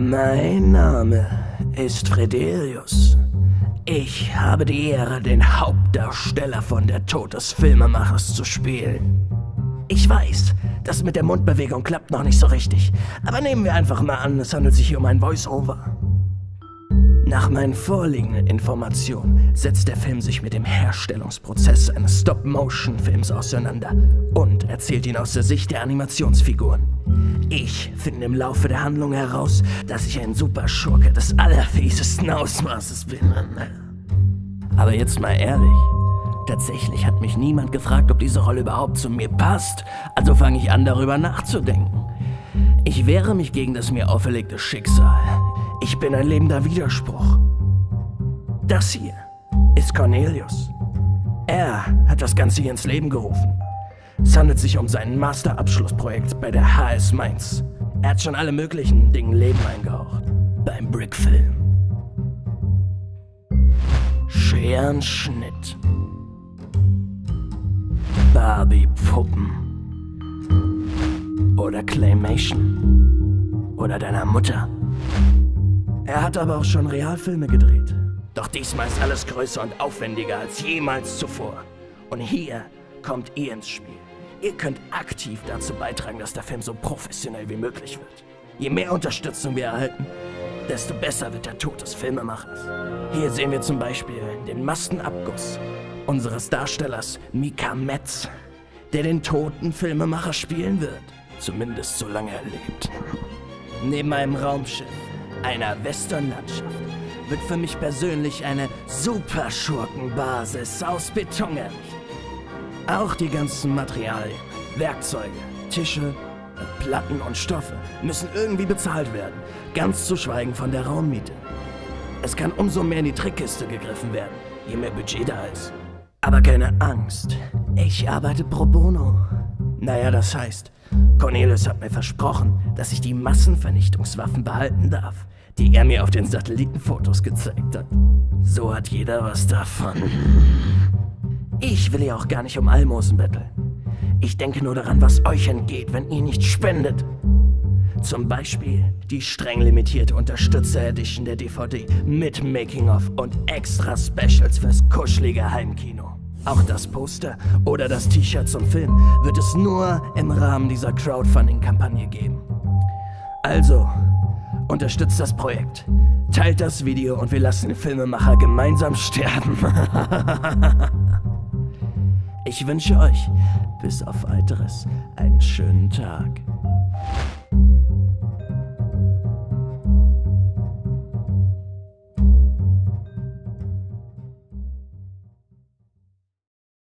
Mein Name ist Fredelius. Ich habe die Ehre, den Hauptdarsteller von Der Tod des Filmemachers zu spielen. Ich weiß, das mit der Mundbewegung klappt noch nicht so richtig, aber nehmen wir einfach mal an, es handelt sich hier um ein Voice-Over. Nach meinen vorliegenden Informationen setzt der Film sich mit dem Herstellungsprozess eines Stop-Motion-Films auseinander und erzählt ihn aus der Sicht der Animationsfiguren. Ich finde im Laufe der Handlung heraus, dass ich ein Superschurke des allerfiesesten Ausmaßes bin. Aber jetzt mal ehrlich, tatsächlich hat mich niemand gefragt, ob diese Rolle überhaupt zu mir passt, also fange ich an darüber nachzudenken. Ich wehre mich gegen das mir auferlegte Schicksal. Ich bin ein lebender Widerspruch. Das hier ist Cornelius. Er hat das Ganze hier ins Leben gerufen. Es handelt sich um sein Masterabschlussprojekt bei der HS Mainz. Er hat schon alle möglichen Dingen Leben eingehaucht. Beim Brickfilm. Scherenschnitt. Barbie-Puppen. Oder Claymation. Oder deiner Mutter. Er hat aber auch schon Realfilme gedreht. Doch diesmal ist alles größer und aufwendiger als jemals zuvor. Und hier kommt ihr ins Spiel. Ihr könnt aktiv dazu beitragen, dass der Film so professionell wie möglich wird. Je mehr Unterstützung wir erhalten, desto besser wird der Tod des Filmemachers. Hier sehen wir zum Beispiel den Maskenabguss unseres Darstellers Mika Metz, der den toten Filmemacher spielen wird. Zumindest solange er lebt. Neben einem Raumschiff einer Westernlandschaft wird für mich persönlich eine Superschurkenbasis aus Beton errichtet. Auch die ganzen Materialien, Werkzeuge, Tische, Platten und Stoffe müssen irgendwie bezahlt werden, ganz zu schweigen von der Raummiete. Es kann umso mehr in die Trickkiste gegriffen werden, je mehr Budget da ist. Aber keine Angst, ich arbeite pro bono. Naja, das heißt, Cornelius hat mir versprochen, dass ich die Massenvernichtungswaffen behalten darf, die er mir auf den Satellitenfotos gezeigt hat. So hat jeder was davon. Ich will ja auch gar nicht um Almosen betteln. Ich denke nur daran, was euch entgeht, wenn ihr nicht spendet. Zum Beispiel die streng limitierte Unterstützer-Edition der DVD mit Making-of und extra Specials fürs kuschelige Heimkino. Auch das Poster oder das T-Shirt zum Film wird es nur im Rahmen dieser Crowdfunding-Kampagne geben. Also, unterstützt das Projekt, teilt das Video und wir lassen den Filmemacher gemeinsam sterben. ich wünsche euch bis auf weiteres einen schönen Tag.